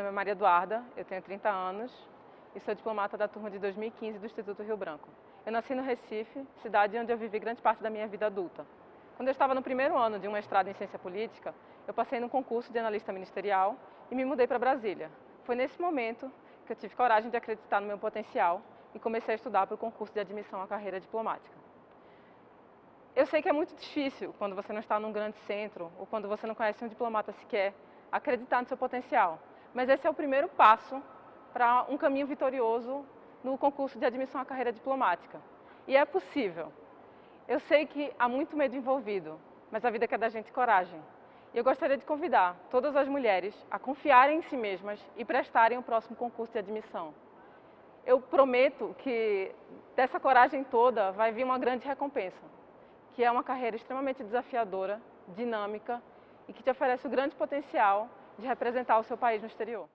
é Maria Eduarda, eu tenho 30 anos e sou diplomata da turma de 2015 do Instituto Rio Branco. Eu nasci no Recife, cidade onde eu vivi grande parte da minha vida adulta. Quando eu estava no primeiro ano de um mestrado em ciência política, eu passei num concurso de analista ministerial e me mudei para Brasília. Foi nesse momento que eu tive coragem de acreditar no meu potencial e comecei a estudar para o concurso de admissão à carreira diplomática. Eu sei que é muito difícil quando você não está num grande centro ou quando você não conhece um diplomata sequer acreditar no seu potencial. Mas esse é o primeiro passo para um caminho vitorioso no concurso de admissão à carreira diplomática. E é possível. Eu sei que há muito medo envolvido, mas a vida quer da gente coragem. E eu gostaria de convidar todas as mulheres a confiarem em si mesmas e prestarem o próximo concurso de admissão. Eu prometo que dessa coragem toda vai vir uma grande recompensa, que é uma carreira extremamente desafiadora, dinâmica e que te oferece o grande potencial de representar o seu país no exterior.